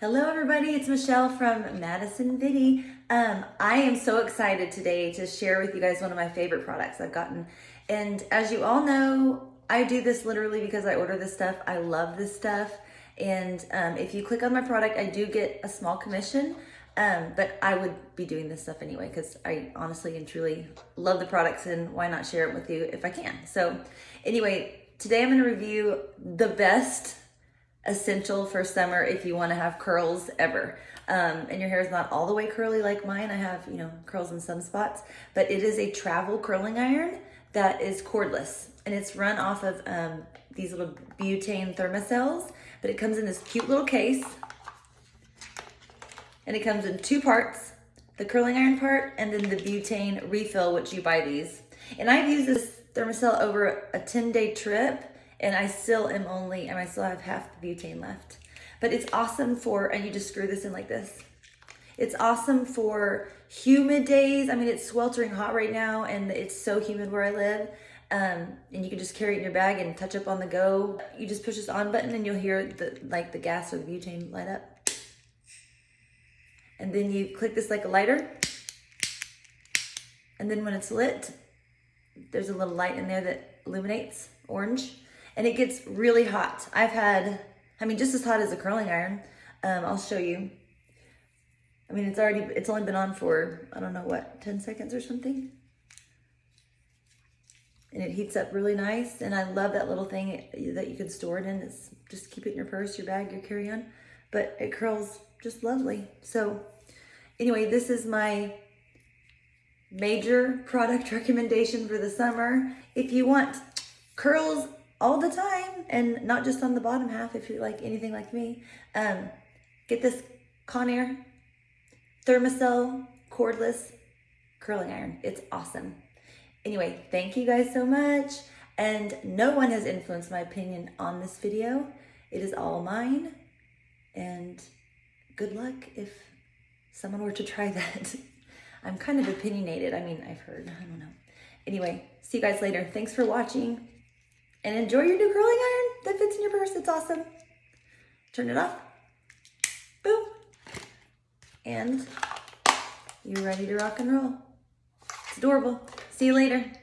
Hello everybody, it's Michelle from Madison Viddy. Um, I am so excited today to share with you guys one of my favorite products I've gotten. And as you all know, I do this literally because I order this stuff. I love this stuff. And um, if you click on my product, I do get a small commission. Um, but I would be doing this stuff anyway because I honestly and truly love the products and why not share it with you if I can. So anyway, today I'm going to review the best essential for summer if you want to have curls ever. Um, and your hair is not all the way curly like mine. I have, you know, curls in some spots, but it is a travel curling iron that is cordless and it's run off of um, these little butane thermocells, but it comes in this cute little case and it comes in two parts, the curling iron part and then the butane refill, which you buy these. And I've used this thermocell over a 10 day trip and I still am only, and I still have half the butane left. But it's awesome for, and you just screw this in like this. It's awesome for humid days. I mean, it's sweltering hot right now and it's so humid where I live. Um, and you can just carry it in your bag and touch up on the go. You just push this on button and you'll hear the like the gas or the butane light up. And then you click this like a lighter. And then when it's lit, there's a little light in there that illuminates orange and it gets really hot. I've had, I mean, just as hot as a curling iron. Um, I'll show you. I mean, it's already, it's only been on for, I don't know what, 10 seconds or something. And it heats up really nice. And I love that little thing that you can store it in. It's just keep it in your purse, your bag, your carry-on. But it curls just lovely. So anyway, this is my major product recommendation for the summer. If you want curls all the time and not just on the bottom half if you're like anything like me. Um, get this Conair Thermacell cordless curling iron. It's awesome. Anyway, thank you guys so much. And no one has influenced my opinion on this video. It is all mine. And good luck if someone were to try that. I'm kind of opinionated. I mean, I've heard, I don't know. Anyway, see you guys later. Thanks for watching and enjoy your new curling iron that fits in your purse. It's awesome. Turn it off. Boom. And you're ready to rock and roll. It's adorable. See you later.